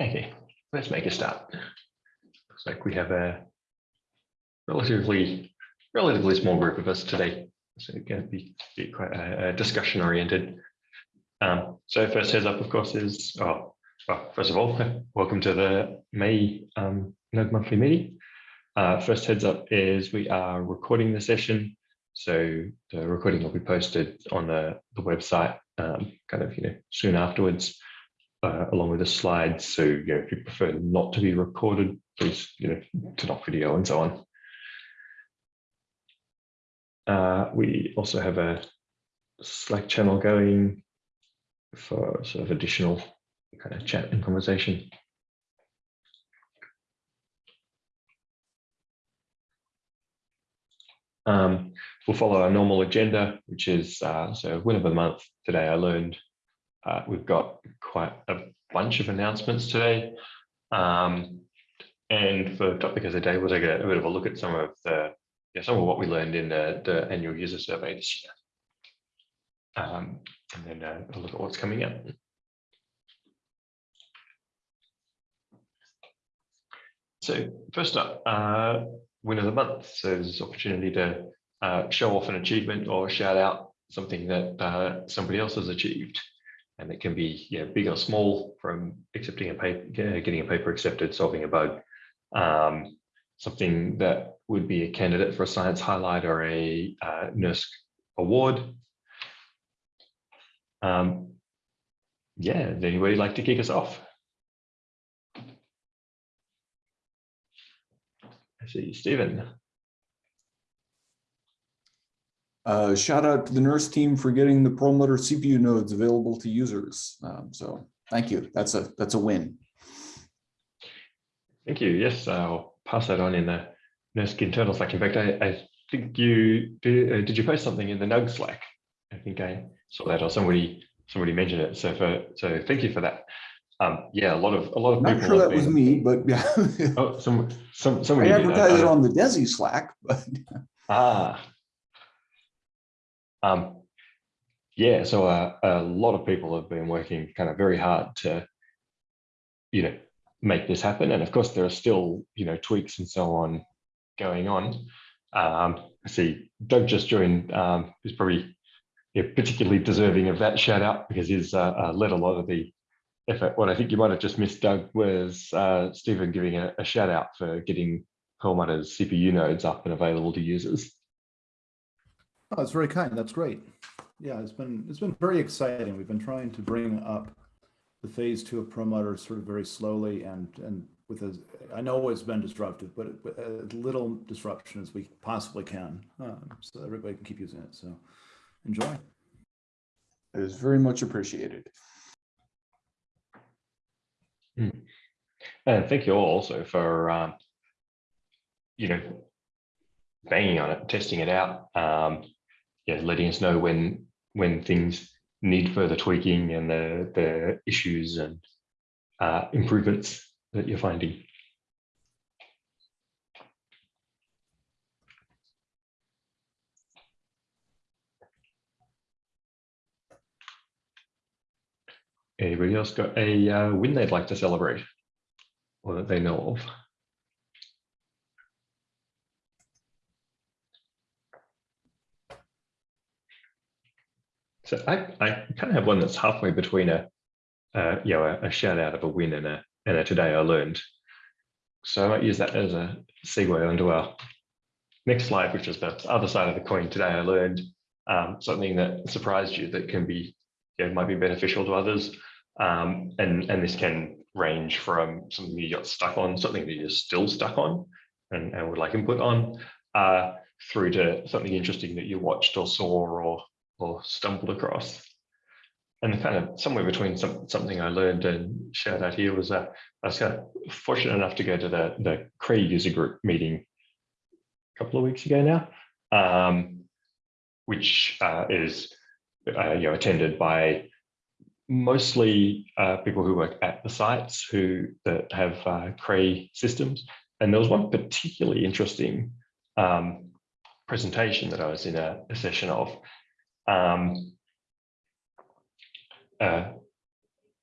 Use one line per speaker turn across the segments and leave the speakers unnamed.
Okay, let's make a start. Looks like we have a relatively, relatively small group of us today. So it's going to be, be quite uh, discussion oriented. Um, so first heads up, of course, is, oh, well, first of all, welcome to the May um, Node monthly meeting. Uh, first heads up is we are recording the session. So the recording will be posted on the, the website um, kind of, you know, soon afterwards, uh, along with the slides. So, you know, if you prefer not to be recorded, please, you know, turn off video and so on. Uh, we also have a Slack channel going for sort of additional kind of chat and conversation. Um, we'll follow our normal agenda, which is uh, so win of the month. Today I learned uh, we've got quite a bunch of announcements today. Um, and for topic of the day, we'll take a, a, bit of a look at some of the yeah, some of what we learned in the, the annual user survey this year. Um, and then uh, a look at what's coming up. So first up, uh, win of the month. So there's opportunity to uh, show off an achievement or shout out something that uh, somebody else has achieved. And it can be yeah, big or small from accepting a paper, getting a paper accepted, solving a bug, um, something that would be a candidate for a science highlight or a uh, NERSC award. Um, yeah, anybody like to kick us off? I see Stephen.
Uh, shout out to the NERSC team for getting the Perlmutter CPU nodes available to users. Um, so thank you. That's a that's a win.
Thank you. Yes, I'll pass that on in the NERSC internal Slack. In fact, I, I think you did, uh, did you post something in the NUG Slack? I think I saw that or somebody somebody mentioned it. So for so thank you for that. Um, yeah, a lot of a lot of
Not
people.
sure that
been,
was me, but yeah.
Oh, some some
I
somebody. that.
advertised it on the DESI Slack, but
Ah. Um, yeah, so uh, a lot of people have been working kind of very hard to, you know, make this happen. And of course, there are still, you know, tweaks and so on going on. Um, see Doug just joined, um, who's probably yeah, particularly deserving of that shout out because he's uh, uh, led a lot of the effort. What I think you might have just missed, Doug, was uh, Stephen giving a, a shout out for getting Perlmutter's CPU nodes up and available to users.
Oh, that's very kind. That's great. Yeah, it's been it's been very exciting. We've been trying to bring up the phase two of Perlmutter sort of very slowly and and with as I know it's been disruptive, but with as little disruption as we possibly can, um, so everybody can keep using it. So enjoy.
it is very much appreciated.
And thank you all also for, um, you know, banging on it, testing it out, um, yeah, letting us know when when things need further tweaking and the the issues and uh, improvements that you're finding. Anybody else got a uh, win they'd like to celebrate or that they know of? So I, I kind of have one that's halfway between a, uh, you know, a, a shout out of a win and a, and a today I learned. So I might use that as a segue onto our next slide, which is the other side of the coin. Today I learned um, something that surprised you that can be, you know, might be beneficial to others. Um, and, and this can range from something you got stuck on, something that you're still stuck on and, and would like input on, uh, through to something interesting that you watched or saw or, or stumbled across. And kind of somewhere between some, something I learned and shared out here was uh, I was kind of fortunate enough to go to the, the Cray user group meeting a couple of weeks ago now, um, which uh, is uh, you know attended by mostly uh, people who work at the sites who that have uh, Cray systems. And there was one particularly interesting um, presentation that I was in a, a session of. Um, uh,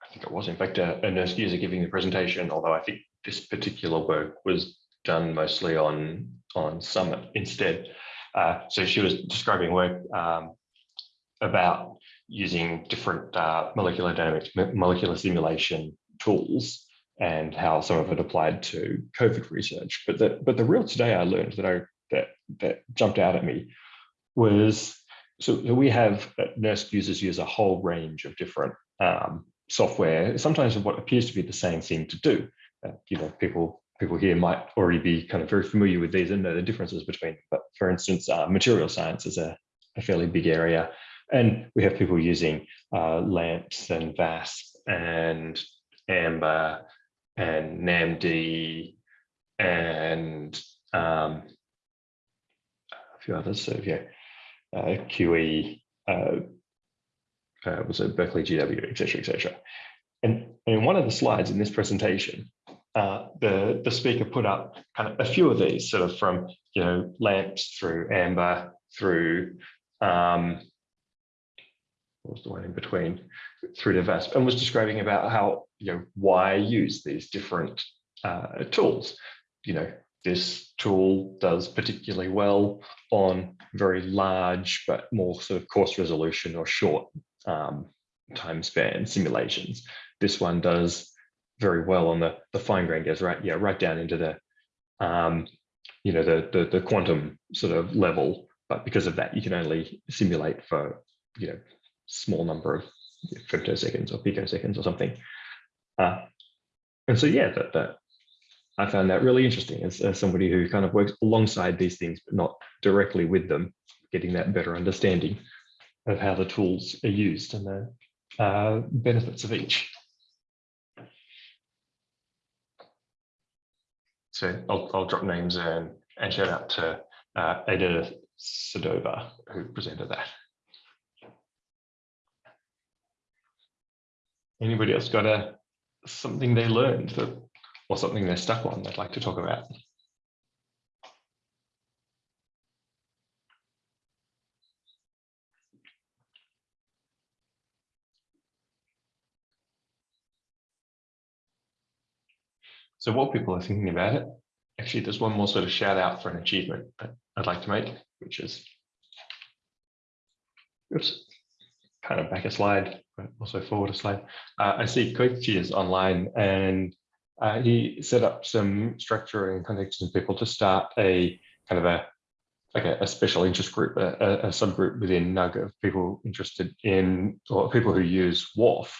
I think it was in fact a, a NERSC user giving the presentation, although I think this particular work was done mostly on, on Summit instead. Uh, so she was describing work um, about using different uh, molecular dynamics, molecular simulation tools and how some of it applied to COVID research. But the, but the real today I learned that I, that, that jumped out at me was, so we have uh, NERSC users use a whole range of different um, software, sometimes what appears to be the same thing to do. Uh, you know, people people here might already be kind of very familiar with these and know the differences between. them. But for instance, uh, material science is a, a fairly big area, and we have people using uh, LAMMPS and VASP and Amber and NAMD and um, a few others. So yeah, QE. Uh, uh, was it Berkeley GW, et cetera, et cetera. And, and in one of the slides in this presentation, uh, the, the speaker put up kind of a few of these sort of from, you know, LAMMPS through amber, through, um, what was the one in between, through the VASP, and was describing about how, you know, why use these different uh, tools. You know, this tool does particularly well on very large, but more sort of coarse resolution or short um, time span simulations. This one does very well on the, the fine grain goes right, yeah, right down into the, um, you know, the, the, the quantum sort of level. But because of that, you can only simulate for, you know, small number of femtoseconds or picoseconds or something. Uh, and so, yeah, that, that I found that really interesting as, as somebody who kind of works alongside these things, but not directly with them, getting that better understanding of how the tools are used and the uh, benefits of each. So I'll, I'll drop names and, and shout out to uh, Ada Sedova, who presented that. Anybody else got a something they learned that, or something they're stuck on they'd like to talk about? So while people are thinking about it, actually there's one more sort of shout out for an achievement that I'd like to make, which is, oops, kind of back a slide, but also forward a slide. Uh, I see Koichi is online and uh, he set up some structure and context of people to start a kind of a like a, a special interest group, a, a, subgroup within NUG of people interested in or people who use WRF.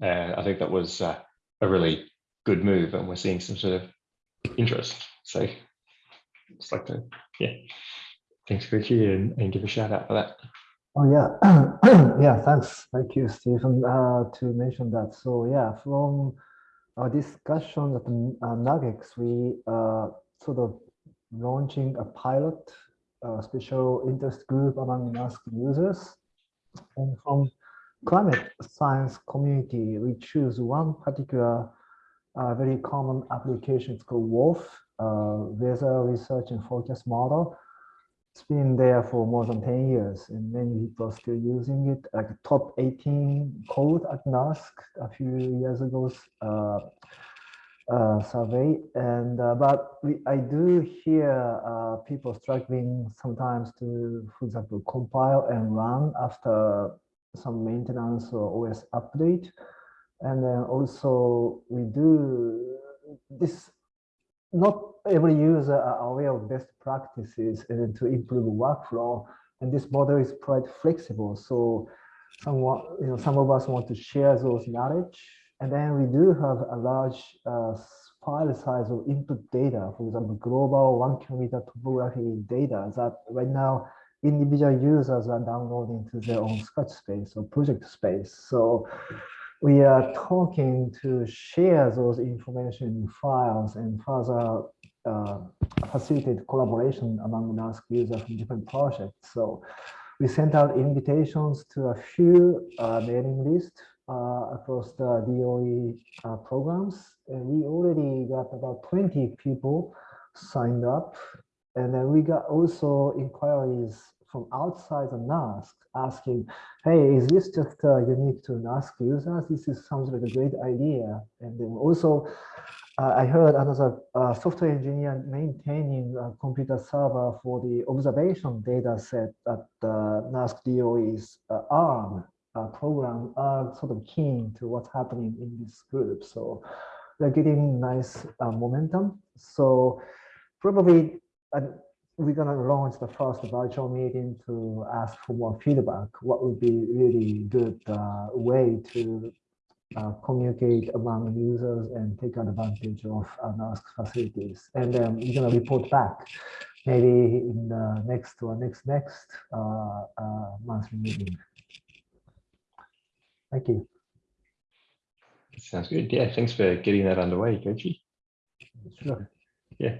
And I think that was uh, a really good move and we're seeing some sort of interest. So it's like to, yeah, thanks here and, and give a shout out for that.
Oh yeah, yeah. Thanks, thank you, Stephen, uh, to mention that. So yeah, from our discussion at uh, Nuggets, we uh, sort of launching a pilot, uh, special interest group among NERSC users, and from climate science community, we choose one particular uh, very common application. It's called WRF, uh, Weather Research and Forecast Model it's been there for more than 10 years and many people are still using it. Like top 18 code at NERSC a few years ago uh, uh, survey. And uh, but we, I do hear uh, people struggling sometimes to for example compile and run after some maintenance or OS update. And then also we do this not every user are aware of best practices and to improve workflow. And this model is quite flexible. So someone, you know, some of us want to share those knowledge. And then we do have a large uh, file size of input data, for example, global one kilometer topography data that right now individual users are downloading to their own Scratch space or project space. So we are talking to share those information files and further uh, facilitate collaboration among NERSC users from different projects. So we sent out invitations to a few uh, mailing lists uh, across the DOE uh, programs. And we already got about 20 people signed up. And then we got also inquiries from outside the NERSC asking, hey, is this just uh, unique to NERSC users? This is, sounds like a great idea. And then also, uh, I heard another uh, software engineer maintaining a computer server for the observation data set that uh, NERSC DOE's uh, ARM uh, program are sort of keen to what's happening in this group. So they're getting nice uh, momentum. So probably we're gonna launch the first virtual meeting to ask for more feedback. What would be really good uh, way to uh, communicate among users and take advantage of NERSC facilities. And then we're gonna report back maybe in the next or next next uh, uh, monthly meeting. Thank you.
Sounds good. Yeah, thanks for getting that underway, Koji.
Sure.
Yeah.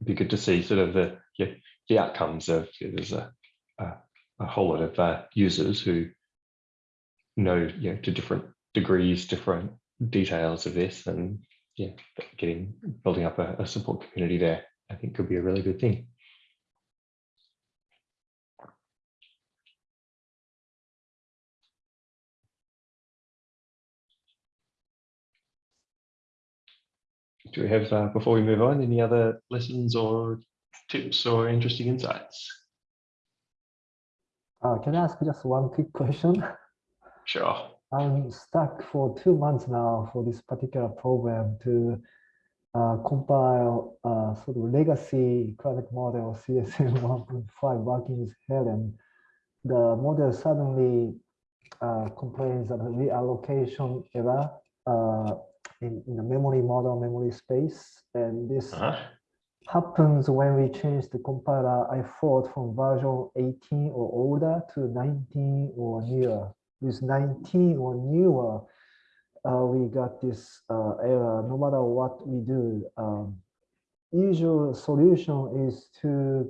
It'd be good to see sort of the yeah, the outcomes of there's a, a a whole lot of uh, users who know you know to different degrees, different details of this, and yeah, getting building up a, a support community there. I think could be a really good thing. Do we have, uh, before we move on, any other lessons or tips or interesting insights?
Uh, can I ask just one quick question?
Sure.
I'm stuck for two months now for this particular program to uh, compile uh, sort of legacy climate model CSM 1.5 working with Helen. The model suddenly uh, complains of a reallocation error uh, in, in the memory model memory space. And this
Uh-huh.
happens when we change the compiler, I thought from version 18 or older to 19 or newer. With 19 or newer, uh, we got this uh, error no matter what we do. Um, usual solution is to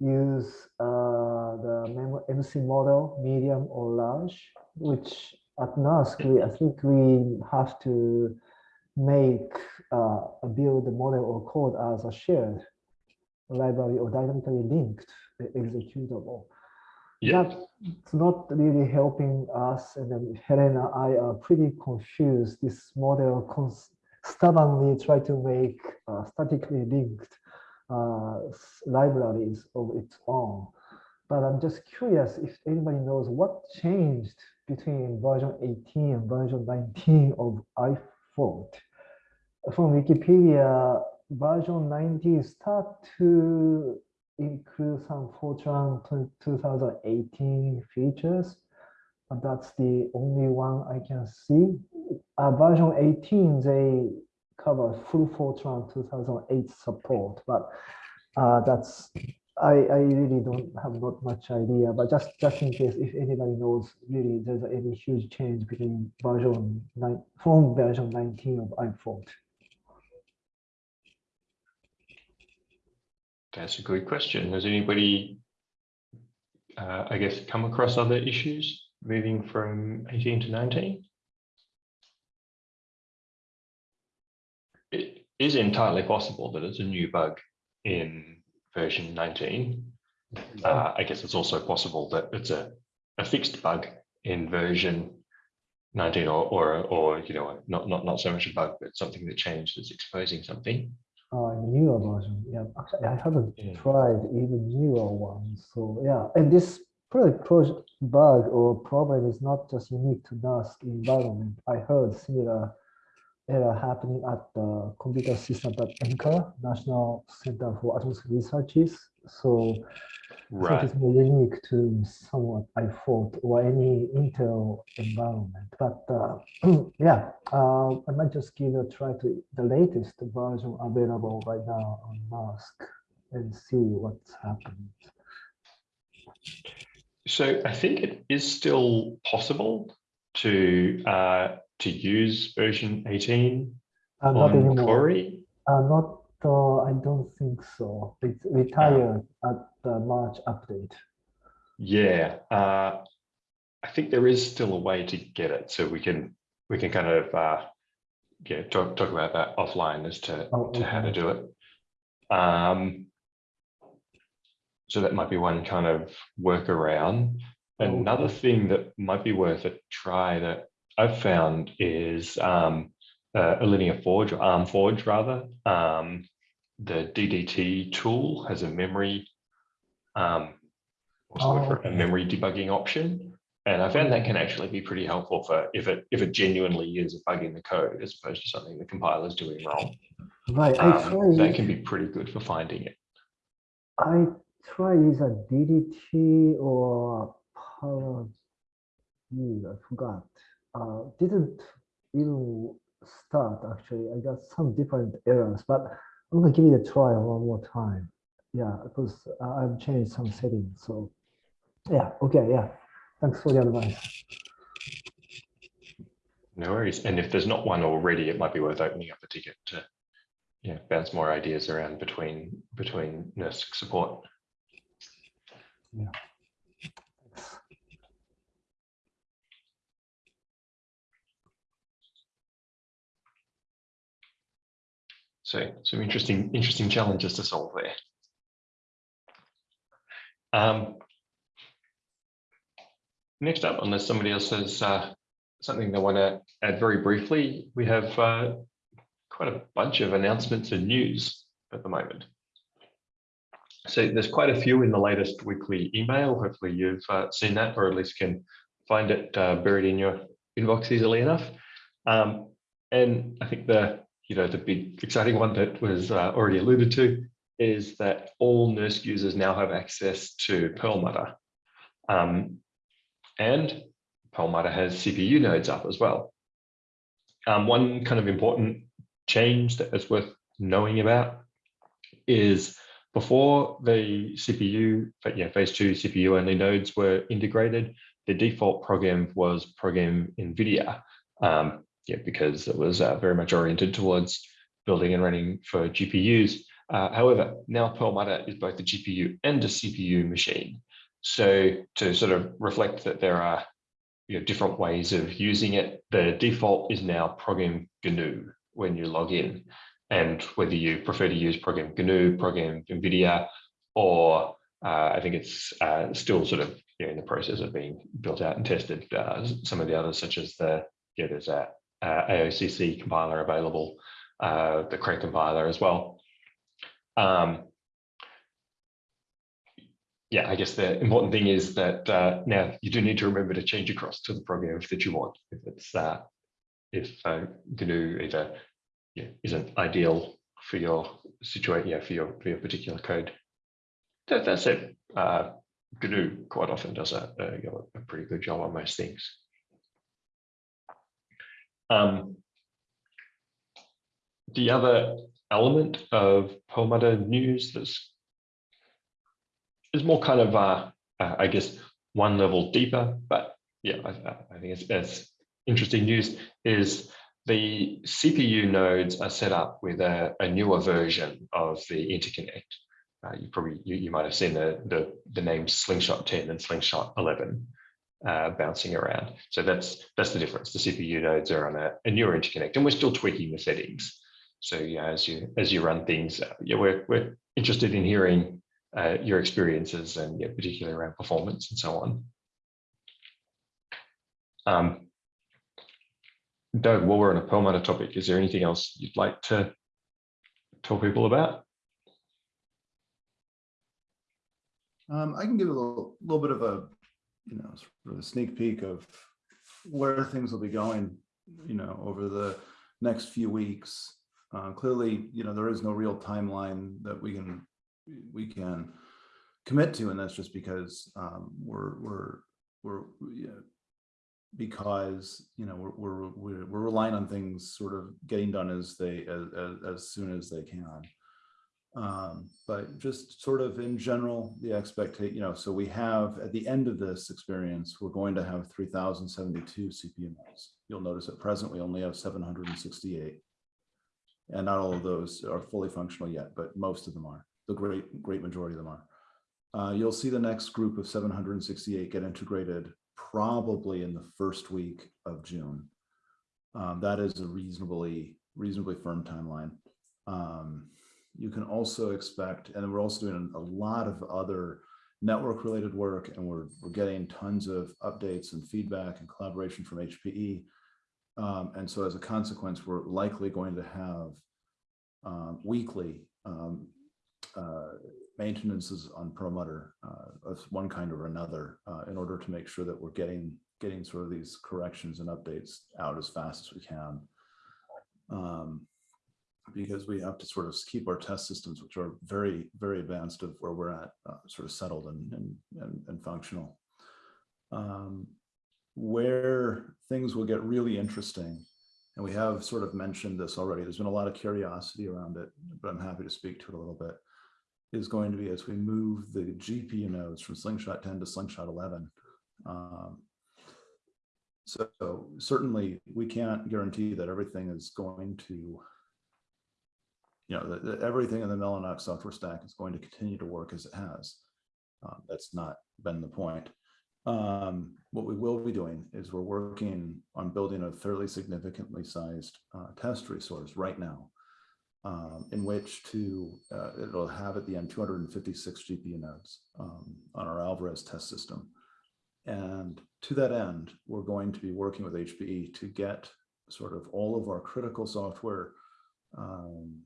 use uh, the MC model, medium or large, which at NERSC, we, I think we have to make uh, a build the model or code as a shared library or dynamically linked executable.
Yeah.
That's not really helping us. And then Helena, and I are pretty confused. This model stubbornly try to make uh, statically linked uh, libraries of its own. But I'm just curious if anybody knows what changed between version 18 and version 19 of iFort. From Wikipedia, version 19 start to include some Fortran tw- 2018 features, but that's the only one I can see. Uh, version 18, they cover full Fortran 2008 support, but uh, that's I, I really don't have not much idea, but just just in case if anybody knows really there's any huge change between version nine phone version 19 of iFort.
That's a good question. Has anybody, uh, I guess, come across other issues moving from 18 to 19? It is entirely possible that it's a new bug in version 19. Uh, I guess it's also possible that it's a, a fixed bug in version 19 or, or, or, you know, not, not, not so much a bug, but something that changed that's exposing something.
Uh, in newer version, yeah. Actually, I haven't
Yeah.
tried even newer ones. So yeah, and this project bug or problem is not just unique to NERSC environment. I heard similar error happening at the computer system at NCAR, National Center for Atmospheric Researches. So think it's more unique to somewhat I thought or any Intel environment. But uh, yeah, uh, I might just give a try to the latest version available right now on Mask and see what's happening.
So I think it is still possible to uh, to use version 18
Uh, not
on
anymore.
Cori.
Uh, not. Uh, I don't think so. It's retired at the March update.
Yeah, uh, I think there is still a way to get it, so we can we can kind of uh, yeah talk talk about that offline as to
Oh,
to how to do it. Um, So that might be one kind of workaround. Another thing that might be worth a try that I've found is um, uh, Allinea Forge or arm forge rather. Um, the DDT tool has a memory, um, what's
Oh,
a memory debugging option. And I found that can actually be pretty helpful for if it if it genuinely is a bug in the code as opposed to something the compiler is doing wrong.
Right, I
Um, that can be pretty good for finding it.
I try either DDT or power. view, I forgot. Uh, didn't even start actually. I got some different errors, but I'm gonna give it a try one more time. Yeah, because I've changed some settings, so. Yeah, okay, yeah. Thanks for the advice.
No worries. And if there's not one already, it might be worth opening up a ticket to yeah, bounce more ideas around between between NERSC support. So some interesting, interesting challenges to solve there. Um, next up, unless somebody else has uh, something they want to add very briefly, we have uh, quite a bunch of announcements and news at the moment. So there's quite a few in the latest weekly email. Hopefully you've uh, seen that or at least can find it uh, buried in your inbox easily enough. Um, and I think the you know the big exciting one that was uh, already alluded to is that all NERSC users now have access to Perlmutter. Um, and Perlmutter has CPU nodes up as well. Um, one kind of important change that is worth knowing about is before the CPU, but yeah, phase two CPU only nodes were integrated, the default program was program NVIDIA, um, yeah, because it was uh, very much oriented towards building and running for GPUs. Uh, however, now Perlmutter is both a GPU and a CPU machine. So to sort of reflect that there are you know, different ways of using it, the default is now program GNU when you log in. And whether you prefer to use program GNU, program NVIDIA, or uh, I think it's uh, still sort of you know, in the process of being built out and tested. Uh, some of the others, such as the, yeah, there's a AOCC compiler available, uh, the Crank compiler as well. Um, yeah, I guess the important thing is that uh, now you do need to remember to change across to the program that you want. If it's uh, if uh, GNU either yeah, isn't ideal for your situation, yeah, for your for your particular code. That, that's it. Uh, GNU quite often does a, a, a pretty good job on most things. Um, the other element of Perlmutter news that's is more kind of, uh, uh, I guess, one level deeper, but yeah, I, I think it's, it's interesting news is the CPU nodes are set up with a, a newer version of the interconnect. Uh, you probably you, you might have seen the, the the names Slingshot 10 and Slingshot 11 uh, bouncing around. So that's that's the difference. The CPU nodes are on a, a newer interconnect, and we're still tweaking the settings. So yeah, as you as you run things, uh, yeah, we're we're interested in hearing uh, your experiences and yeah, particularly around performance and so on. Um, Doug, while we're on a Perlmutter topic, is there anything else you'd like to tell people about?
Um, I can give a little, little bit of a, you know, sort of a sneak peek of where things will be going, you know, over the next few weeks. Uh, clearly, you know, there is no real timeline that we can we can commit to, and that's just because um, we're we're we're yeah, because you know we're, we're we're relying on things sort of getting done as they as as, as soon as they can. Um, but just sort of in general, the expectation, you know, so we have at the end of this experience, we're going to have 3072 CPU nodes. You'll notice at present, we only have 768. And not all of those are fully functional yet, but most of them are. The great, great majority of them are. Uh, you'll see the next group of 768 get integrated probably in the first week of June. Um, that is a reasonably, reasonably firm timeline. Um, you can also expect, and we're also doing a lot of other network related work and we're, we're getting tons of updates and feedback and collaboration from HPE. Um, and so as a consequence, we're likely going to have um, weekly um, uh, maintenances on Perlmutter uh, of one kind or another uh, in order to make sure that we're getting getting sort of these corrections and updates out as fast as we can. Um, because we have to sort of keep our test systems, which are very, very advanced of where we're at, uh, sort of settled and, and, and, and functional. Um, where things will get really interesting, and we have sort of mentioned this already, there's been a lot of curiosity around it, but I'm happy to speak to it a little bit, is going to be as we move the GPU nodes from Slingshot 10 to Slingshot 11. Um, so certainly we can't guarantee that everything is going to you know, that everything in the Mellanox software stack is going to continue to work as it has. Um, that's not been the point. Um, what we will be doing is we're working on building a fairly significantly sized uh, test resource right now, um, in which to, uh, it'll have at the end 256 GPU nodes um, on our Alvarez test system. And to that end, we're going to be working with HPE to get sort of all of our critical software um,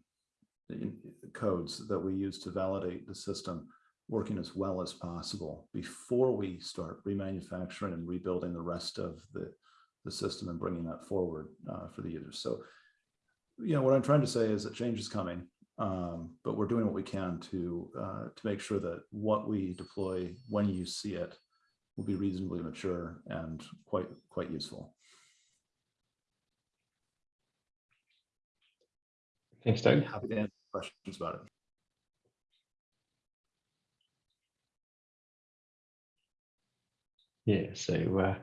codes that we use to validate the system working as well as possible before we start remanufacturing and rebuilding the rest of the, the system and bringing that forward uh, for the users. So, you know, what I'm trying to say is that change is coming, um, but we're doing what we can to uh, to make sure that what we deploy when you see it will be reasonably mature and quite quite useful.
Thanks, Doug.
Happy to answer questions about it.
Yeah, so uh,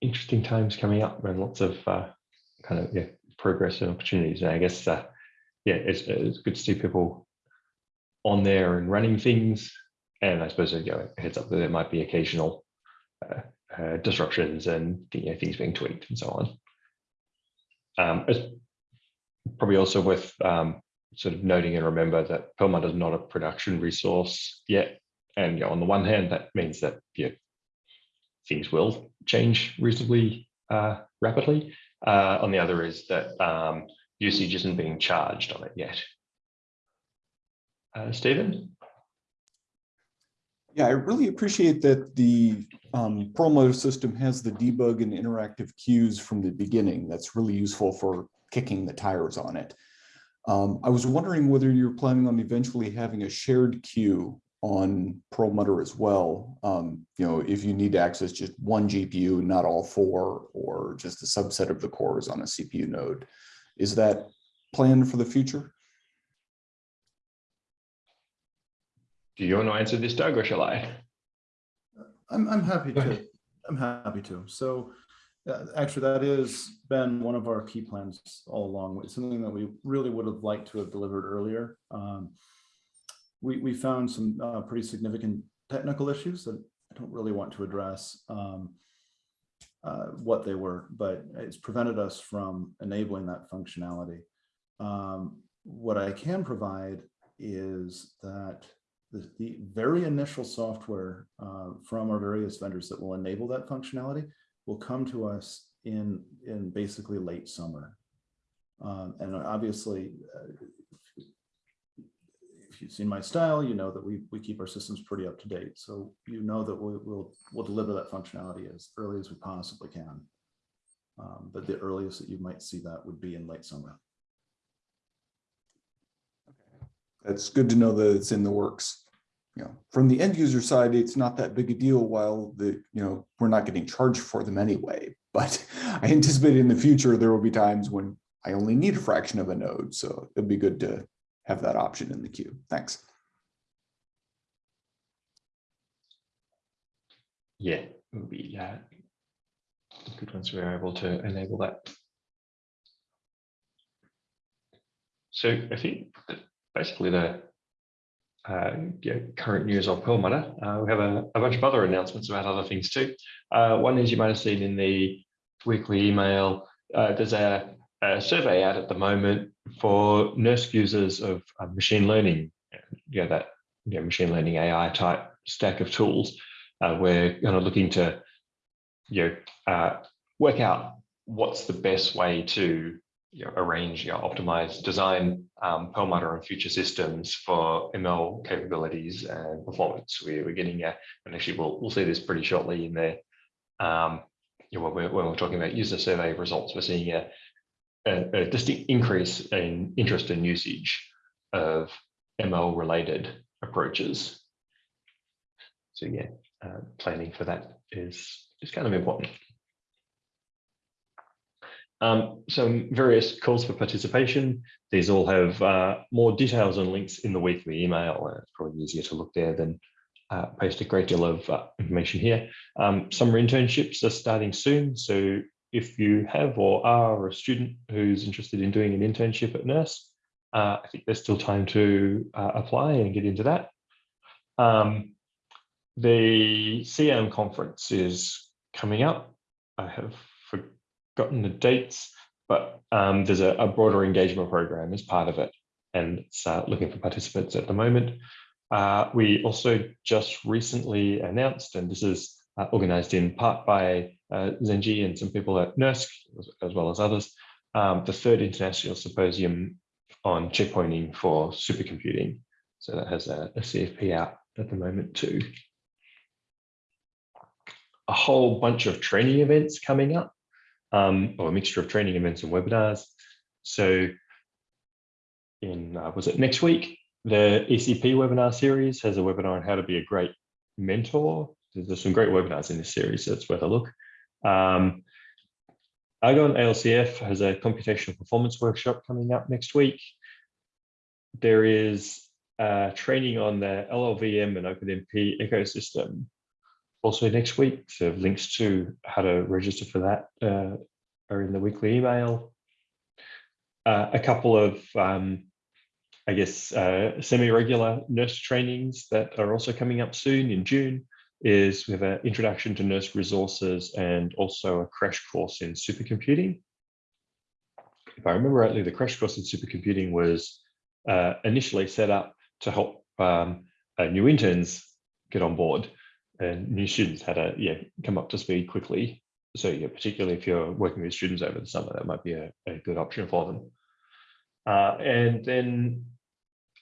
interesting times coming up and lots of uh, kind of yeah, progress and opportunities. And I guess, uh, yeah, it's, it's good to see people on there and running things. And I suppose you know, heads up that there might be occasional uh, uh, disruptions and you know, things being tweaked and so on. Um, probably also worth um, sort of noting and remember that Perlmutter is not a production resource yet. And you know, on the one hand, that means that you know, things will change reasonably uh, rapidly. Uh, on the other is that um, usage isn't being charged on it yet. Uh, Stephen?
Yeah, I really appreciate that the um, Perlmutter system has the debug and interactive queues from the beginning. That's really useful for kicking the tires on it. Um, I was wondering whether you're planning on eventually having a shared queue on Perlmutter as well. Um, you know, if you need to access just one GPU, not all four, or just a subset of the cores on a CPU node. Is that planned for the future?
Do you want to answer this, Doug, or shall I?
I'm, I'm happy to. I'm happy to. So actually, that has been one of our key plans all along. It's something that we really would have liked to have delivered earlier. Um, we, we found some uh, pretty significant technical issues that I don't really want to address um, uh, what they were, but it's prevented us from enabling that functionality. Um, what I can provide is that the, the very initial software uh, from our various vendors that will enable that functionality will come to us in, in basically late summer. Um, and obviously, uh, if you've seen my style, you know that we, we keep our systems pretty up to date. So you know that we, will we'll deliver that functionality as early as we possibly can. Um, but the earliest that you might see that would be in late summer. Okay.
That's good to know that it's in the works. You know, from the end user side, it's not that big a deal while the, you know, we're not getting charged for them anyway. But I anticipate in the future, there will be times when I only need a fraction of a node. So it'd be good to have that option in the queue. Thanks.
Yeah, good once we're able to enable that. So I think basically the uh, yeah, current news of Perlmutter. Uh, we have a, a, bunch of other announcements about other things too. Uh, one is you might have seen in the weekly email, uh, there's a, a, survey out at the moment for NERSC users of uh, machine learning, you know, that you know, machine learning AI type stack of tools, uh, we're kind of looking to you know, work out what's the best way to you know, arrange, you know, optimize, design um, Perlmutter and future systems for ML capabilities and performance. We, we're getting, a, and actually we'll, we'll see this pretty shortly in there. Um, you know, when, we're, when we're talking about user survey results, we're seeing a, a, a distinct increase in interest and usage of ML related approaches. So yeah, uh, planning for that is, is kind of important. Um, some various calls for participation. These all have uh, more details and links in the weekly email. It's probably easier to look there than uh, paste a great deal of uh, information here. Um, summer internships are starting soon. So if you have or are a student who's interested in doing an internship at NERSC, uh, I think there's still time to uh, apply and get into that. Um, the CM conference is coming up. I have forgotten the dates, but um, there's a, a, broader engagement program as part of it, and it's uh, looking for participants at the moment. Uh, we also just recently announced, and this is uh, organized in part by uh, Zhengji and some people at NERSC, as, as well as others, um, the third international symposium on checkpointing for supercomputing. So that has a, a CFP out at the moment too. A whole bunch of training events coming up, um, or a mixture of training events and webinars. So in, uh, was it next week? The ECP webinar series has a webinar on how to be a great mentor. There's some great webinars in this series, so it's worth a look. Um, Argonne ALCF has a computational performance workshop coming up next week. There is uh, training on the LLVM and OpenMP ecosystem also next week. So links to how to register for that uh, are in the weekly email. Uh, a couple of, um, I guess, uh, semi-regular NERSC trainings that are also coming up soon in June is we have an introduction to NERSC resources and also a crash course in supercomputing. If I remember rightly, the crash course in supercomputing was uh, initially set up to help um, uh, new interns get on board and new students had to yeah, come up to speed quickly. So yeah, particularly if you're working with students over the summer, that might be a, a good option for them. Uh, and then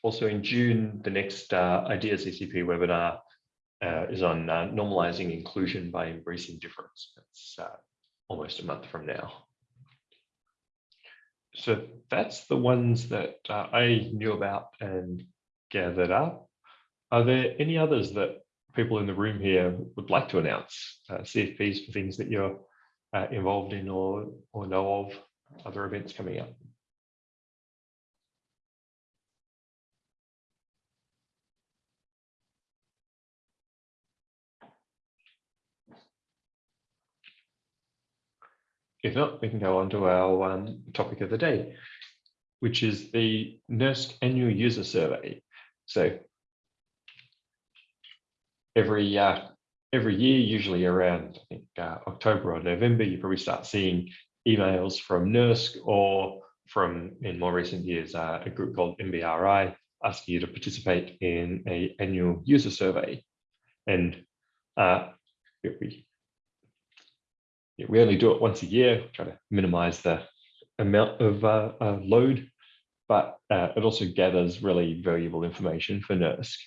also in June, the next uh, Ideas ECP webinar uh, is on uh, normalizing inclusion by embracing difference. That's uh, almost a month from now. So that's the ones that uh, I knew about and gathered up. Are there any others that people in the room here would like to announce uh, CFPs for things that you're uh, involved in or, or know of other events coming up? If not, we can go on to our um, topic of the day, which is the NERSC annual user survey. So every uh, every year, usually around I think uh, October or November, you probably start seeing emails from NERSC or from in more recent years uh, a group called NBRI asking you to participate in a annual user survey. And uh, we, we only do it once a year, try to minimize the amount of uh, uh, load, but it also gathers really valuable information for NERSC.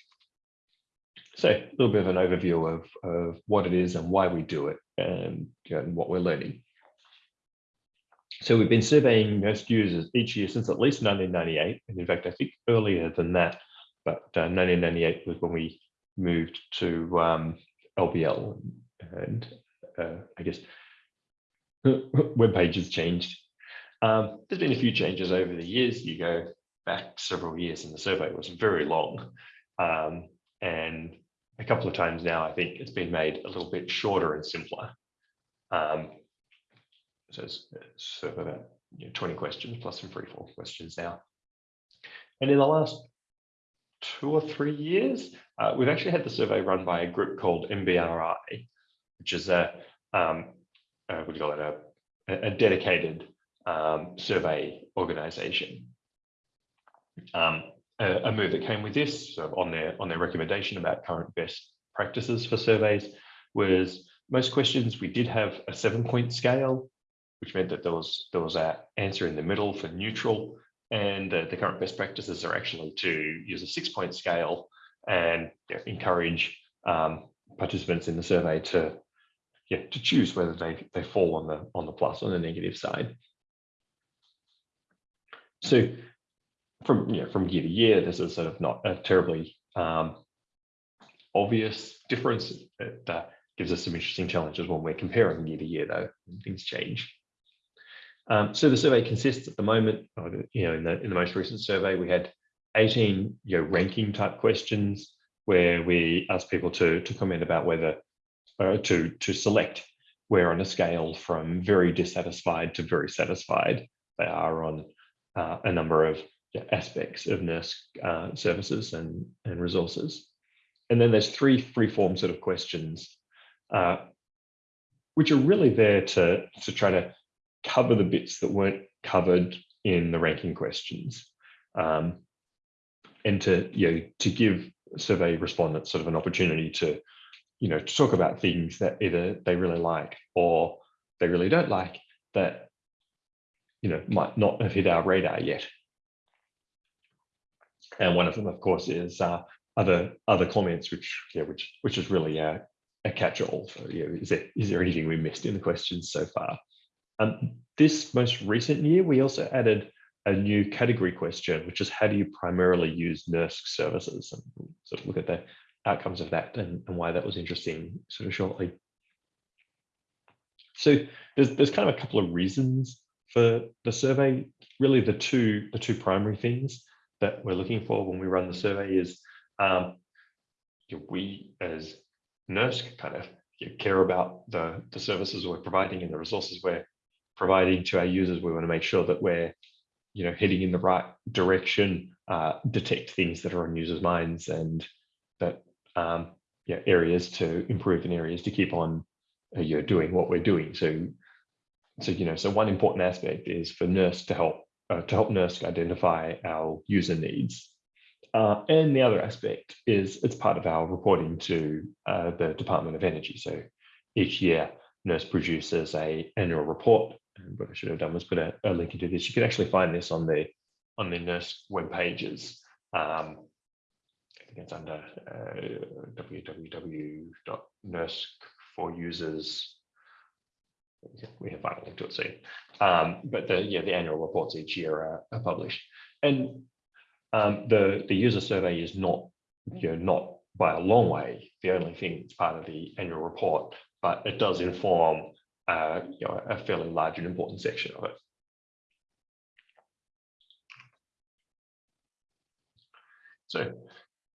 So a little bit of an overview of, of what it is and why we do it and, you know, and what we're learning. So we've been surveying NERSC users each year since at least 1998. And in fact, I think earlier than that, but uh, 1998 was when we moved to um, LBL and uh, I guess web pages changed. Um, there's been a few changes over the years. You go back several years and the survey was very long. Um, and a couple of times now, I think it's been made a little bit shorter and simpler. Um, so it's, sort of about you know, 20 questions plus some free fall questions now. And in the last two or three years, uh, we've actually had the survey run by a group called NBRI, which is a, um, uh, what do you call it, a, a dedicated um, survey organization. um, a, move that came with this so on their on their recommendation about current best practices for surveys was most questions we did have a seven point scale, which meant that there was there was a answer in the middle for neutral, and uh, the current best practices are actually to use a six point scale and encourage um, participants in the survey to yeah to choose whether they they fall on the on the plus or the negative side. So from you know, from year to year, this is sort of not a terribly um, obvious difference. It uh, gives us some interesting challenges when we're comparing year to year, though, things change. Um, so the survey consists at the moment, you know, in the in the most recent survey, we had 18 you know ranking type questions where we asked people to to comment about whether uh, to to select where on a scale from very dissatisfied to very satisfied they are on uh, a number of aspects of NERSC uh, services and, and resources. And then there's three free form sort of questions, uh, which are really there to, to try to cover the bits that weren't covered in the ranking questions. Um, and to, you know, to give survey respondents sort of an opportunity to, you know, to talk about things that either they really like or they really don't like that, you know, might not have hit our radar yet. And one of them, of course, is uh, other other comments, which yeah, which which is really a, catch-all. So yeah, is there is there anything we missed in the questions so far? Um, this most recent year, we also added a new category question, which is how do you primarily use NERSC services? And sort of look at the outcomes of that and, and why that was interesting sort of shortly. So there's there's kind of a couple of reasons for the survey. Really, the two the two primary things that we're looking for when we run the survey is um, we as NERSC kind of care about the, the services we're providing and the resources we're providing to our users. We want to make sure that we're you know, heading in the right direction, uh, detect things that are on users' minds and that um, yeah, areas to improve and areas to keep on you know, doing what we're doing. So, so you know, so one important aspect is for NERSC to help uh, to help NERSC identify our user needs. Uh, and the other aspect is it's part of our reporting to uh, the Department of Energy. So each year, NERSC produces a annual report. And what I should have done was put a, a link into this. You can actually find this on the on the NERSC web pages. Um, I think it's under uh, www.nurse4users.com we have final link to it soon. Um, but the yeah, the annual reports each year are, are published, and um, the the user survey is not you know not by a long way the only thing that's part of the annual report, but it does inform uh, you know, a fairly large and important section of it. So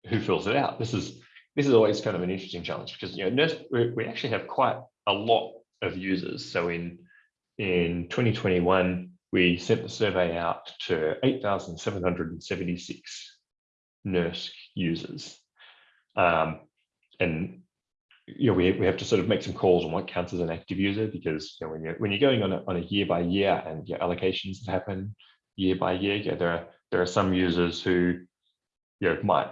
who fills it out? This is this is always kind of an interesting challenge because you know NERSC, we, we actually have quite a lot of users. So in, in 2021, we sent the survey out to 8,776 NERSC users. Um, and you know, we, we have to sort of make some calls on what counts as an active user because you know, when you're when you're going on a, on a year by year and your allocations that happen year by year, yeah, there are there are some users who you know might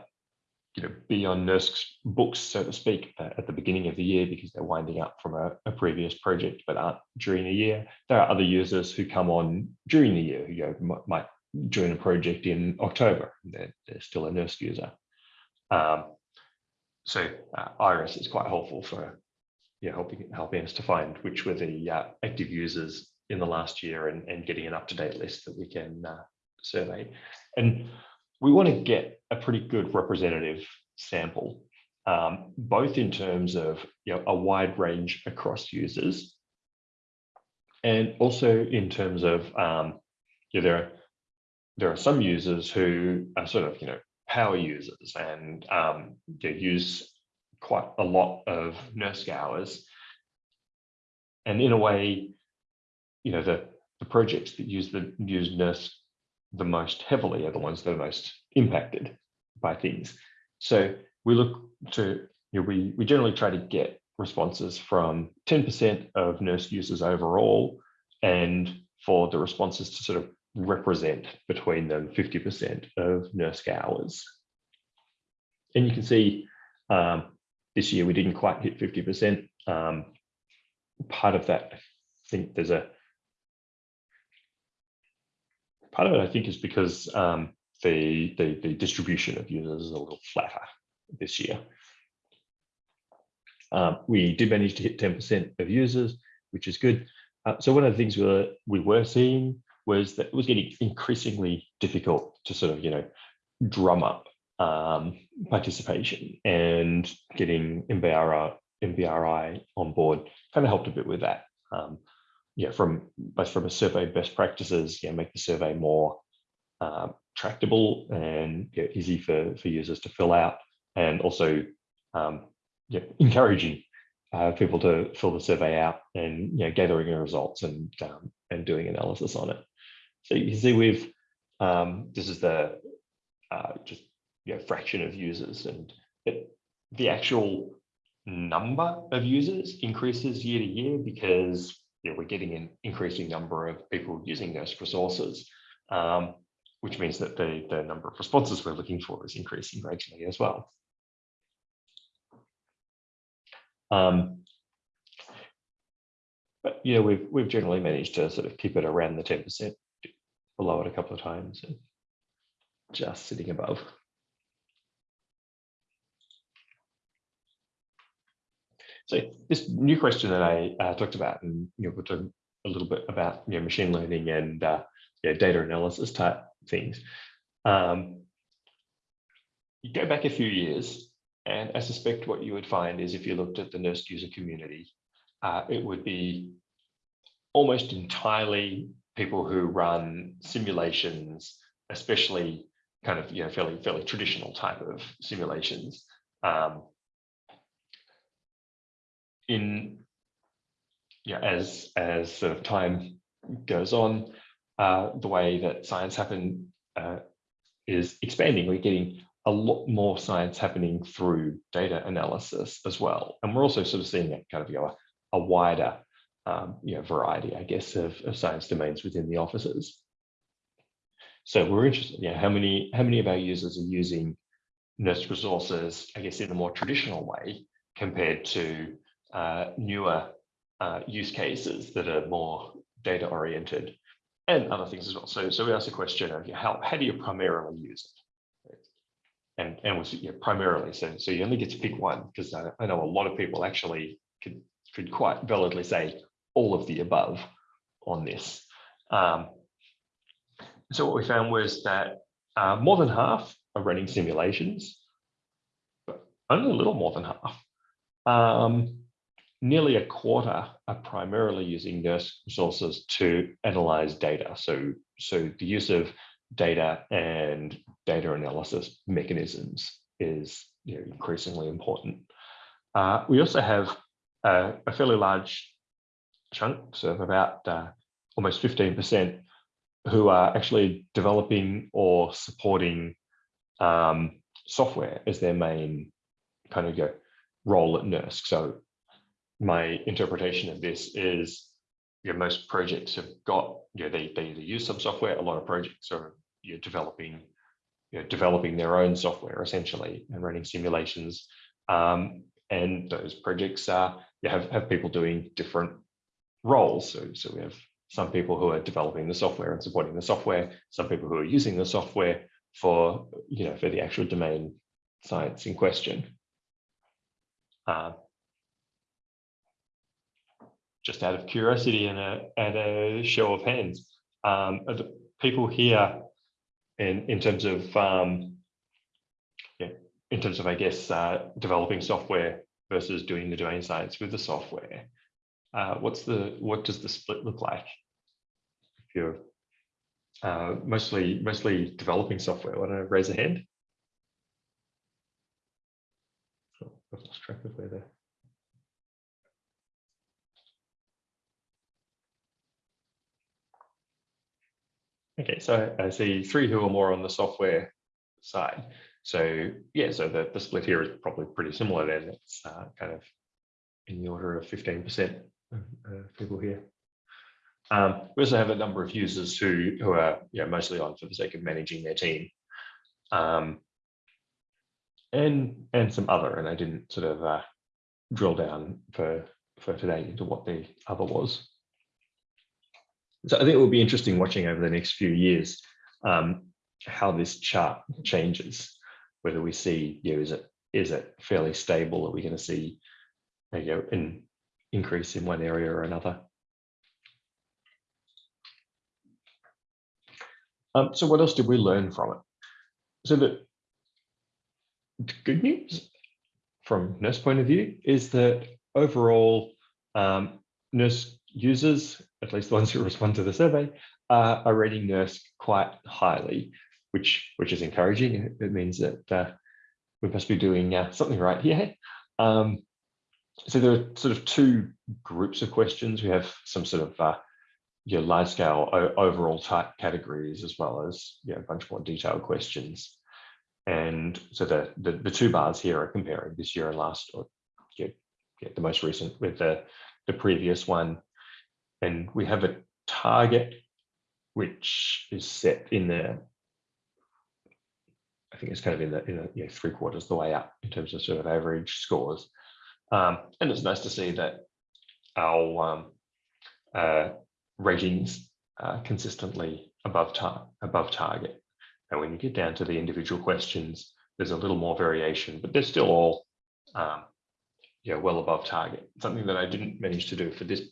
you know, be on NERSC's books, so to speak, uh, at the beginning of the year because they're winding up from a, a, previous project, but aren't during the year. There are other users who come on during the year, who you know, might join a project in October. They're, they're still a NERSC user. Um, so uh, Iris is quite helpful for yeah, helping helping us to find which were the uh, active users in the last year and, and getting an up-to-date list that we can uh, survey. And we want to get a pretty good representative sample, um, both in terms of you know, a wide range across users, and also in terms of um, you know, there are there are some users who are sort of you know power users and um, they use quite a lot of NERSC hours, and in a way, you know the the projects that use the use NERSC the most heavily are the ones that are most impacted by things. So we look to, you know, we, we generally try to get responses from 10% of NERSC users overall, and for the responses to sort of represent between them 50% of NERSC hours. And you can see um, this year we didn't quite hit 50%. Um, part of that, I think there's a part of it, I think, is because um, the, the the distribution of users is a little flatter this year. Um, we did manage to hit 10% of users, which is good. Uh, so one of the things we were, we were seeing was that it was getting increasingly difficult to sort of, you know, drum up um, participation and getting NBRI, NBRI on board kind of helped a bit with that. Um, yeah, from both from a survey best practices, yeah, make the survey more uh, tractable and yeah, easy for, for users to fill out and also um, yeah, encouraging uh, people to fill the survey out and you know, gathering the results and um, and doing analysis on it. So you can see we've um, this is the uh, just you know, fraction of users and it, the actual number of users increases year to year because you know, we're getting an increasing number of people using those resources, um, which means that the, the number of responses we're looking for is increasing gradually as well. Um, but yeah, we've we've generally managed to sort of keep it around the 10%, below it a couple of times, and just sitting above. So this new question that I uh, talked about, and you know, we're a little bit about you know, machine learning and uh, yeah, data analysis type things. Um, you go back a few years, and I suspect what you would find is if you looked at the NERSC user community, uh, it would be almost entirely people who run simulations, especially kind of you know fairly fairly traditional type of simulations. Um, in yeah, as as sort of time goes on, uh, the way that science happen uh, is expanding. We're getting a lot more science happening through data analysis as well, and we're also sort of seeing a kind of you know, a, wider um, you know variety, I guess, of, of science domains within the offices. So we're interested, know, how many how many of our users are using NERSC resources, I guess, in a more traditional way compared to uh, newer uh, use cases that are more data oriented and other things as well. So, so we asked the question of how, how do you primarily use it? And, and was know, primarily, so, so you only get to pick one because I, I know a lot of people actually could, could quite validly say all of the above on this. Um, so what we found was that uh, more than half are running simulations, but only a little more than half. Um, nearly a quarter are primarily using NERSC resources to analyze data. So, so the use of data and data analysis mechanisms is you know, increasingly important. Uh, we also have a, fairly large chunk, so of about uh, almost 15%, who are actually developing or supporting um, software as their main kind of you know, role at NERSC. So my interpretation of this is you know, most projects have got, you know, they, they either use some software, a lot of projects are you know, developing, you know, developing their own software essentially and running simulations. Um, and those projects are, you have, have people doing different roles. So, so we have some people who are developing the software and supporting the software, some people who are using the software for, you know, for the actual domain science in question. Uh, just out of curiosity and a, and a show of hands, um, the people here in, in terms of, um, yeah, in terms of, I guess, uh, developing software versus doing the domain science with the software, uh, what's the, what does the split look like? If you're uh, mostly, mostly developing software, want to raise a hand? Oh, I've lost track of where they're. Okay, so I see three who are more on the software side. So yeah, so the, the split here is probably pretty similar then. It's uh, kind of in the order of 15% of uh, people here. Um, we also have a number of users who, who are you know, mostly on for the sake of managing their team. Um, and, and some other, and I didn't sort of uh, drill down for, for today into what the other was. So I think it will be interesting watching over the next few years um, how this chart changes, whether we see, you know, is it is it fairly stable? Are we going to see, you know, an increase in one area or another? Um, so what else did we learn from it? So the good news from NERSC point of view is that overall um, NERSC users, at least the ones who respond to the survey, uh, are rating NERSC quite highly, which which is encouraging. It means that uh, we must be doing uh, something right here. Um, so there are sort of two groups of questions. We have some sort of uh, your large scale overall type categories as well as you know, a bunch more detailed questions. And so the, the, the two bars here are comparing this year and last, or the most recent with the, the previous one. And we have a target which is set in the, I think it's kind of in the, in the you know, three quarters the way up in terms of sort of average scores. Um, and it's nice to see that our um, uh, ratings are consistently above, tar above target. And when you get down to the individual questions, there's a little more variation, but they're still all um, yeah, well above target. Something that I didn't manage to do for this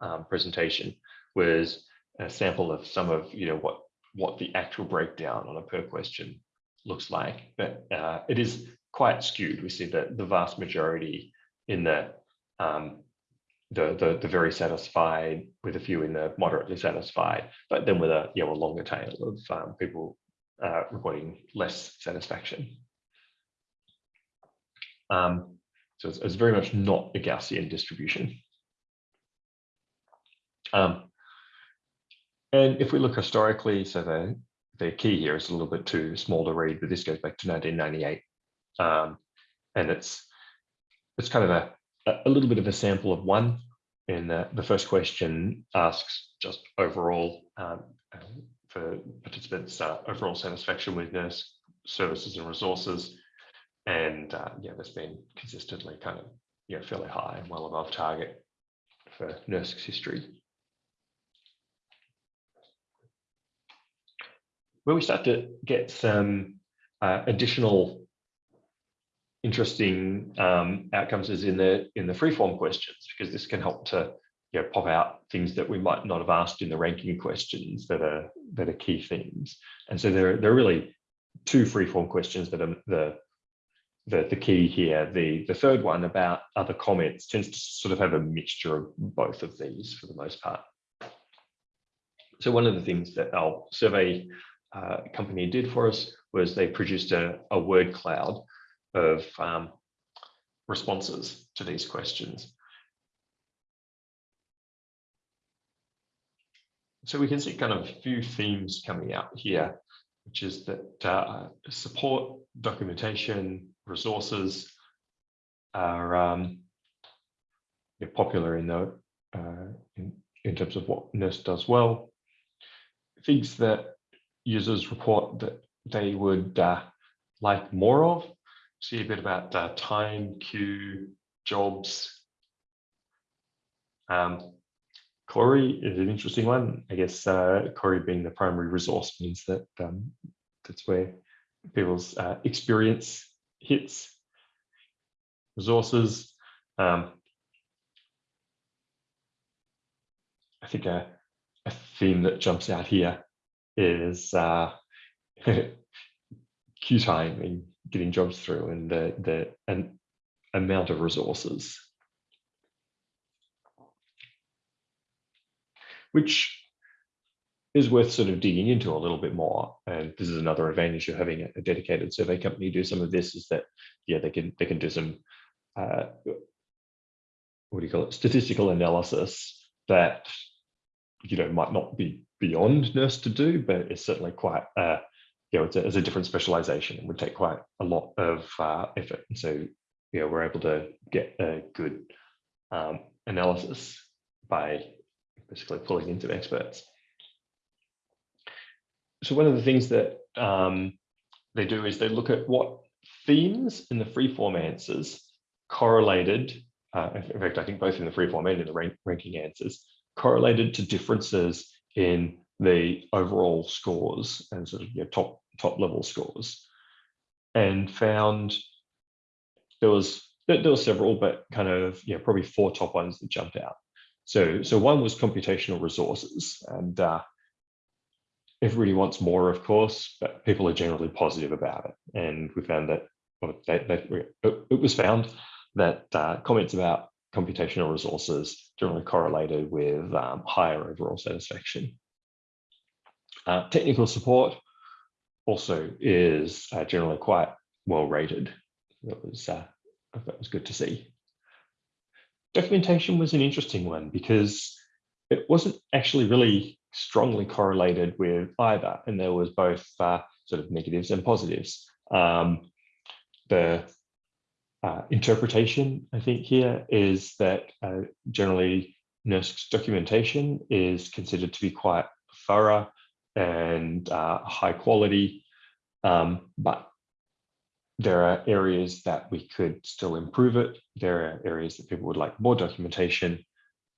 um, presentation was a sample of some of you know what what the actual breakdown on a per question looks like, but uh, it is quite skewed. We see that the vast majority in the um, the, the the very satisfied, with a few in the moderately satisfied, but then with a you know a longer tail of um, people uh, reporting less satisfaction. Um, so it's, it's, very much not a Gaussian distribution. Um, and if we look historically, so the, the key here is a little bit too small to read, but this goes back to 1998. Um, and it's it's kind of a, a little bit of a sample of one. And the, the first question asks just overall um, for participants' uh, overall satisfaction with NERSC services and resources. And uh, yeah, that's been consistently kind of you know, fairly high and well above target for NERSC history. Where we start to get some uh, additional interesting um, outcomes is in the in the freeform questions because this can help to you know, pop out things that we might not have asked in the ranking questions that are that are key themes. And so there, there are really two freeform questions that are the, the, the key here. The, the third one about other comments tends to sort of have a mixture of both of these for the most part. So one of the things that our survey uh, company did for us was they produced a, a word cloud of um, responses to these questions. so we can see kind of a few themes coming out here, which is that uh, support, documentation, resources are um, popular in the uh, in, in terms of what NERSC does well. Things that users report that they would uh, like more of. See a bit about uh, time, queue, jobs. Um, Cori is an interesting one. I guess uh, Cori being the primary resource means that um, that's where people's uh, experience hits resources. Um, I think a, a, theme that jumps out here is uh, queue time and getting jobs through and the, the an amount of resources which is worth sort of digging into a little bit more. And this is another advantage of having a, dedicated survey company do some of this is that, yeah, they can they can do some, uh, what do you call it, statistical analysis that, you know, might not be beyond NERSC to do, but it's certainly quite, uh, you know, it's a, it's a different specialization and would take quite a lot of uh, effort. And so, you know, we're able to get a good um, analysis by basically pulling in some experts. So one of the things that um, they do is they look at what themes in the freeform answers correlated, uh, in fact, I think both in the freeform and in the rank, ranking answers, correlated to differences in the overall scores and sort of you know, top top level scores, and found there was there were several, but kind of you know probably four top ones that jumped out. So so one was computational resources, and uh, everybody wants more, of course, but people are generally positive about it. And we found that well, they, they, it was found that uh, comments about computational resources generally correlated with um, higher overall satisfaction. Uh, technical support also is uh, generally quite well rated. That was uh, that was good to see. Documentation was an interesting one because it wasn't actually really strongly correlated with either, and there was both uh, sort of negatives and positives. Um, the uh, interpretation, I think, here is that uh, generally NERSC's documentation is considered to be quite thorough and uh, high quality, um, but there are areas that we could still improve it. There are areas that people would like more documentation,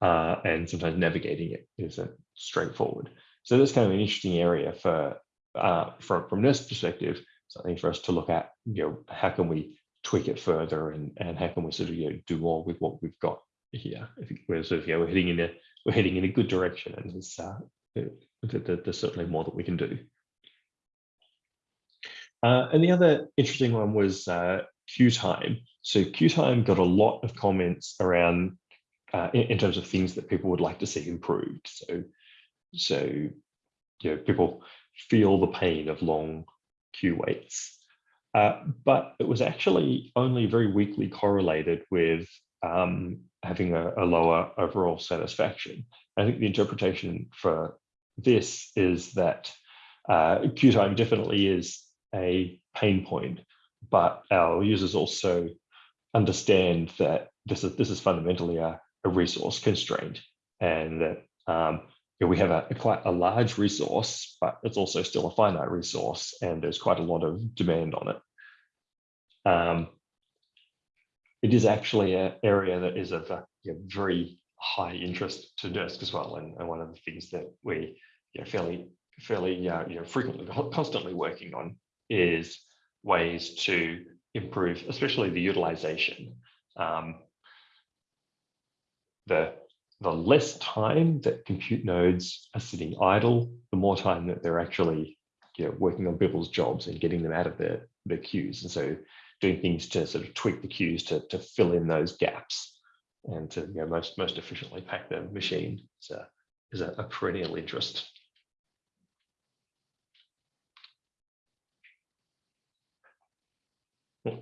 uh, and sometimes navigating it isn't straightforward. So that's kind of an interesting area for uh, from from NERSC perspective, something for us to look at. You know, how can we tweak it further, and and how can we sort of you know do more with what we've got here? I think we're sort of yeah we're heading in a we're heading in a good direction, and there's uh, there's certainly more that we can do. Uh, and the other interesting one was uh, queue time. So queue time got a lot of comments around uh, in, in, terms of things that people would like to see improved. So, so you know, people feel the pain of long queue waits. Uh, but it was actually only very weakly correlated with um, having a, a, lower overall satisfaction. I think the interpretation for this is that uh, queue time definitely is a pain point, but our users also understand that this is this is fundamentally a, a resource constraint and that um, you know, we have a, a, quite a large resource, but it's also still a finite resource and there's quite a lot of demand on it. Um, it is actually an area that is of a you know, very high interest to NERSC as well. And, and, one of the things that we you know, fairly, fairly uh, you know, frequently, constantly working on is ways to improve, especially the utilization. Um, the, the less time that compute nodes are sitting idle, the more time that they're actually you know, working on people's jobs and getting them out of their, their queues. And so doing things to sort of tweak the queues to, to fill in those gaps and to you know, most, most efficiently pack the machine is a, is a, a perennial interest. Hmm.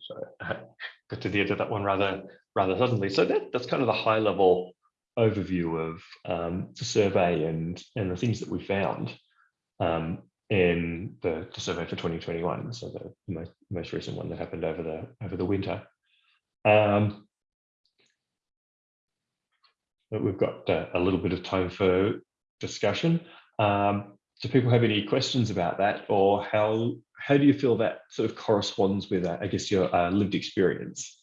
So I got to the end of that one rather rather suddenly. So that, that's kind of the high level overview of um, the survey and and the things that we found um, in the, the, survey for 2021. So the most, most recent one that happened over the over the winter. Um, we've got uh, a little bit of time for discussion. Um, do people have any questions about that or how how do you feel that sort of corresponds with uh, i guess your uh, lived experience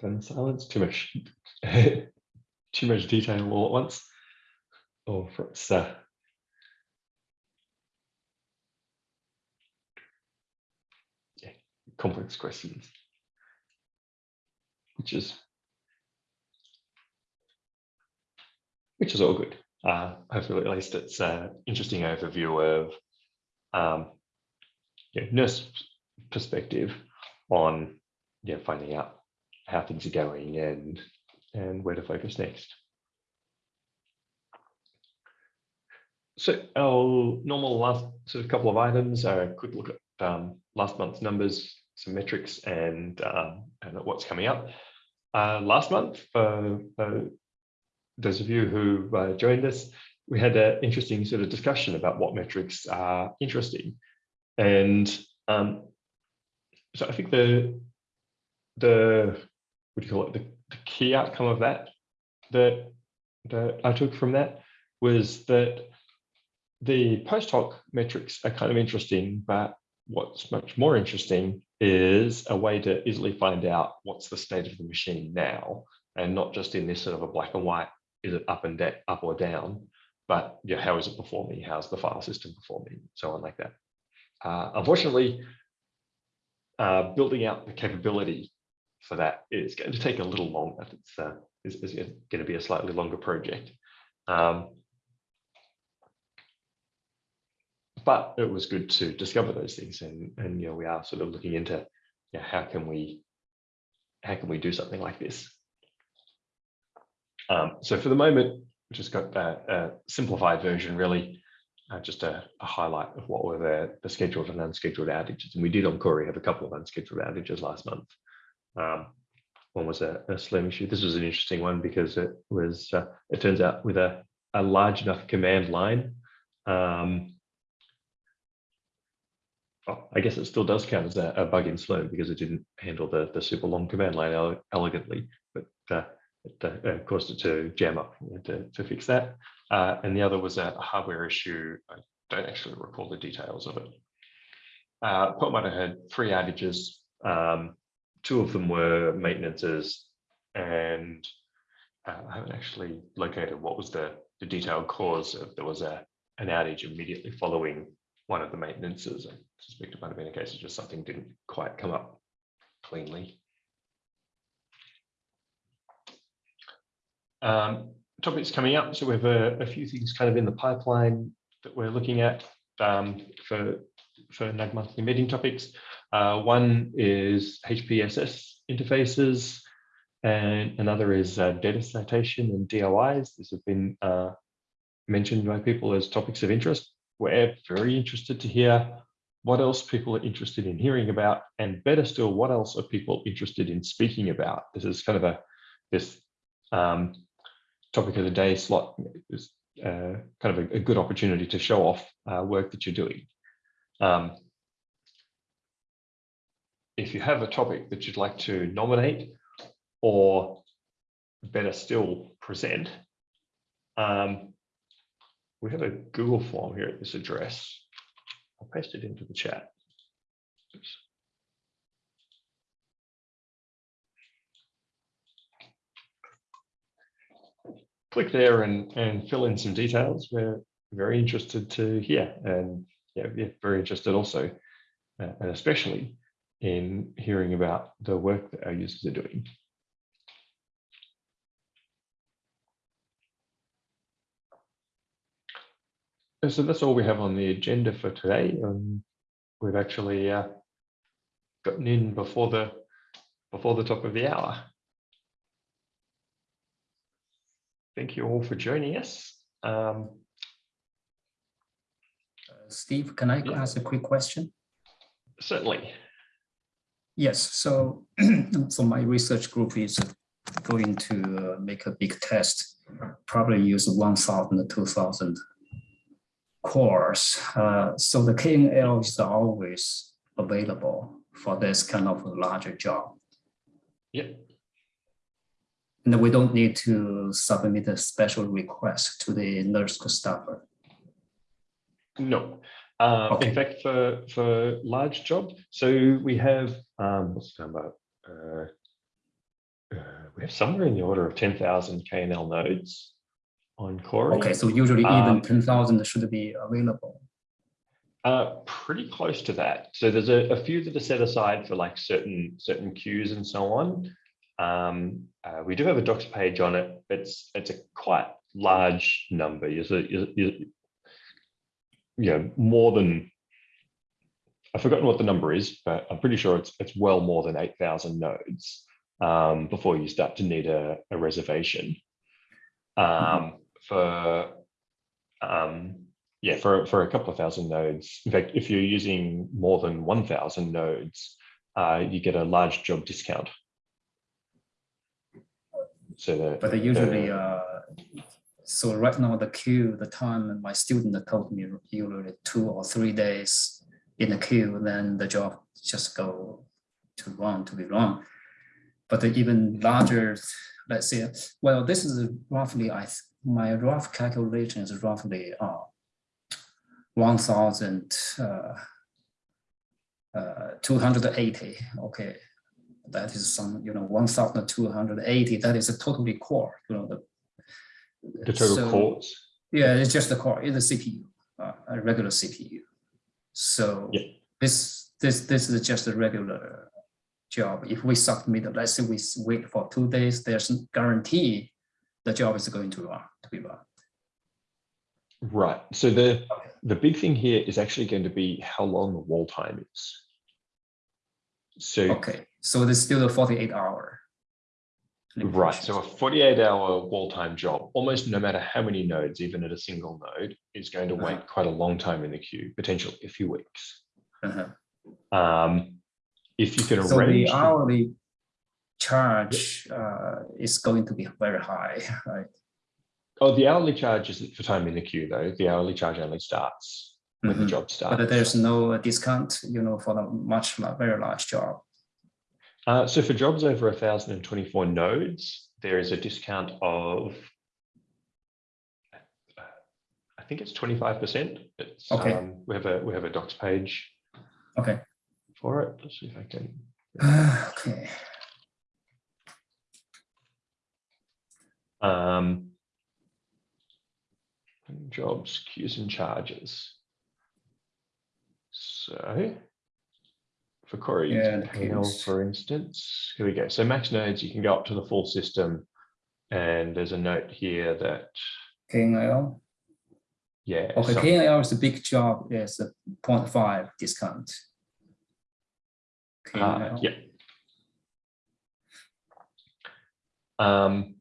Then silence, too much, too much detail all at once. Or for it's uh, yeah, complex questions, which is which is all good. Uh, hopefully, at least it's an interesting overview of um, yeah, NERSC perspective on yeah, finding out how things are going and and where to focus next. So our normal last sort of couple of items are a quick look at um, last month's numbers, some metrics, and um, and what's coming up. Uh, last month, for uh, those of you who uh, joined us, we had an interesting sort of discussion about what metrics are interesting, and um, so I think the the what do you call it, the, the key outcome of that, that, that I took from that was that the post hoc metrics are kind of interesting, but what's much more interesting is a way to easily find out what's the state of the machine now, and not just in this sort of a black and white, is it up and up or down, but yeah, how is it performing? How's the file system performing? So on like that. Uh, unfortunately, uh, building out the capability for that is going to take a little longer. It's, uh, is, is going to be a slightly longer project. Um, but it was good to discover those things and and you know we are sort of looking into yeah how can we how can we do something like this um, so for the moment just got a, a simplified version really uh, just a, a, highlight of what were the, the scheduled and unscheduled outages and we did on Cori have a couple of unscheduled outages last month um, one was a, a Slurm issue this was an interesting one because it was uh, it turns out with a, a large enough command line um, well, I guess it still does count as a, a, bug in Slurm because it didn't handle the, the super long command line ele elegantly, but uh, it uh, caused it to jam up to, to fix that. Uh, and the other was a, hardware issue. I don't actually recall the details of it. Uh, had three outages. Um, two of them were maintenances and uh, I haven't actually located what was the, the detailed cause of there was a an outage immediately following one of the maintenances. I suspect it might have been a case of just something didn't quite come up cleanly. Um, topics coming up. So we have a, a, few things kind of in the pipeline that we're looking at um, for, for NUG monthly meeting topics. Uh, one is HPSS interfaces, and another is uh, data citation and DOIs. These have been uh, mentioned by people as topics of interest we're very interested to hear what else people are interested in hearing about, and better still, what else are people interested in speaking about? This is kind of a this um, topic of the day slot is uh, kind of a, a, good opportunity to show off uh, work that you're doing. Um, if you have a topic that you'd like to nominate or better still present, um, we have a Google form here at this address. I'll paste it into the chat. Oops. Click there and, and fill in some details. We're very interested to hear and yeah, very interested also, uh, and especially in hearing about the work that our users are doing. so that's all we have on the agenda for today. Um, we've actually uh, gotten in before the before the top of the hour. Thank you all for joining us. Um,
Steve, can I yeah. ask a quick question?
Certainly.
Yes, so, so my research group is going to uh, make a big test, probably use 1,000 2,000 cores. Uh, so the KNL is always available for this kind of larger job.
Yep.
And we don't need to submit a special request to the NERSC staffer.
No. Uh, okay. In fact, for for large jobs, so we have um, what's the number? Uh, uh, we have somewhere in the order of ten thousand KNL nodes on Cori.
Okay, so usually even um, 10,000 should be available.
Uh, pretty close to that. So there's a, a, few that are set aside for like certain certain queues and so on. Um, uh, we do have a docs page on it. It's it's a quite large number. You you know more than I've forgotten what the number is, but I'm pretty sure it's it's well more than eight thousand nodes um, before you start to need a, a reservation. Um, for um, yeah, for, for a couple of thousand nodes, in fact, if you're using more than 1000 nodes, uh, you get a large job discount. So the,
But they usually, uh, so right now the queue, the time my student told me usually two or three days in the queue, then the job just go to run to be run. But the even larger, let's say, well, this is roughly, I, my rough calculation is roughly uh, 1,000, uh, uh, 280, okay. That is some, you know, 1,280, that is a totally core, you know, the.
The total
so-
cores.
yeah, it's just the core, it's a CPU, uh, a regular CPU. So
Yeah.
this, this, this is just a regular job. If we submit, let's say we wait for two days, there's guarantee the job is going to run, to be run.
Right. So the, the big thing here is actually going to be how long the wall time is. So
Okay, so there's still a forty-eight hour.
Right, so a forty-eight hour wall time job, almost no matter how many nodes, even at a single node, is going to
Uh-huh.
wait quite a long time in the queue, potentially a few weeks.
Uh-huh.
Um, if you can
So the
arrange, the-
hourly charge uh, is going to be very high, right?
oh, the hourly charge isn't for time in the queue though. The hourly charge only starts when the
Mhm.
job starts.
But there's no discount, you know, for the much, very large job.
Uh, so for jobs over thousand and twenty-four nodes, there is a discount of I think it's twenty-five percent. It's,
Okay.
um, we have a, we have a docs page
Okay.
for it. Let's see if I can.
Okay.
Um, jobs, queues and charges. So for
Cori, the
for instance, here we go. So max nodes, you can go up to the full system. And there's a note here that,
KNL.
yeah.
Okay,
some-
KNL is a big job, it's a 0.5 discount.
uh, yeah. Um,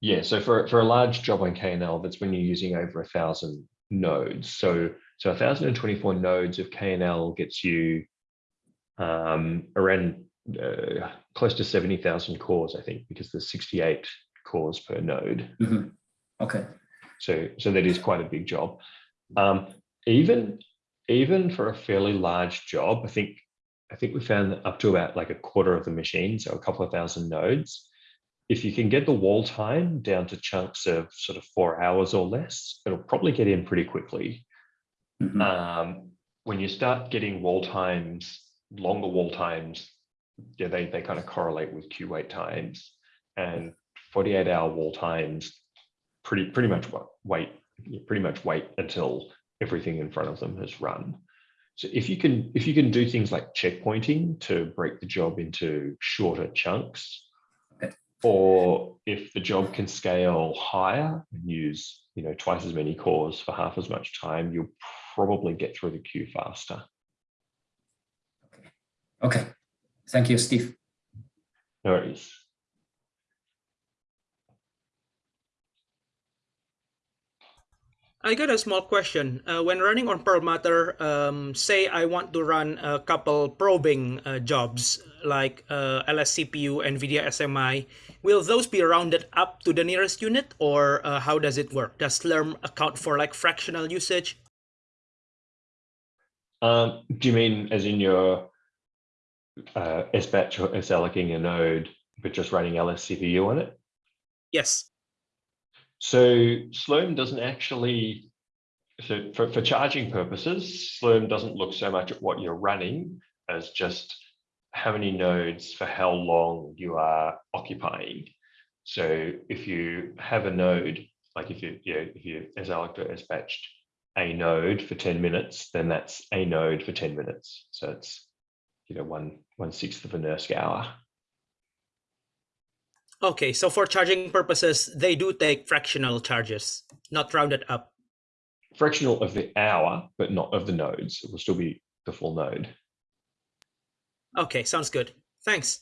yeah, so for, for a large job on KNL, that's when you're using over a thousand nodes. So, so 1024 nodes of KNL gets you um, around uh, close to 70,000 cores, I think, because there's 68 cores per node.
Mhm. Okay,
So, so that is quite a big job. Um, even, even for a fairly large job, I think, I think we found that up to about like a quarter of the machine, so a couple of thousand nodes. If you can get the wall time down to chunks of sort of four hours or less, it'll probably get in pretty quickly.
Mhm.
Um, when you start getting wall times, longer wall times, yeah, they, they kind of correlate with queue wait times and 48 hour wall times pretty pretty much wait pretty much wait until everything in front of them has run. So if you can if you can do things like checkpointing to break the job into shorter chunks, or if the job can scale higher and use you know twice as many cores for half as much time, you'll probably get through the queue faster.
okay. Thank you, Steve.
No worries.
I got a small question. Uh, when running on Perlmutter, um, say I want to run a couple probing uh, jobs like uh, LSCPU, NVIDIA SMI, will those be rounded up to the nearest unit or uh, how does it work? Does Slurm account for like fractional usage?
Um, do you mean as in your uh, SBatch or SLing a node, but just running LSCPU on it?
Yes.
So Slurm doesn't actually, so for, for charging purposes, Slurm doesn't look so much at what you're running as just how many nodes for how long you are occupying. So if you have a node, like if you, you know, if you as or SBatched a node for 10 minutes, then that's a node for 10 minutes. So it's, you know, one, one sixth of a NERSC hour.
Okay, so for charging purposes, they do take fractional charges, not rounded up.
Fractional of the hour, but not of the nodes. It will still be the full node.
Okay, sounds good. Thanks.